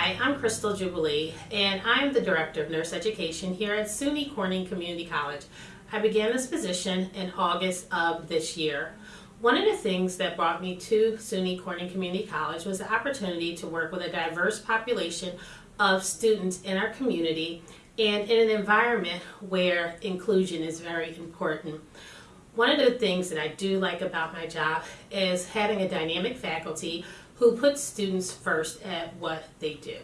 Hi, I'm Crystal Jubilee, and I'm the Director of Nurse Education here at SUNY Corning Community College. I began this position in August of this year. One of the things that brought me to SUNY Corning Community College was the opportunity to work with a diverse population of students in our community and in an environment where inclusion is very important. One of the things that I do like about my job is having a dynamic faculty who puts students first at what they do.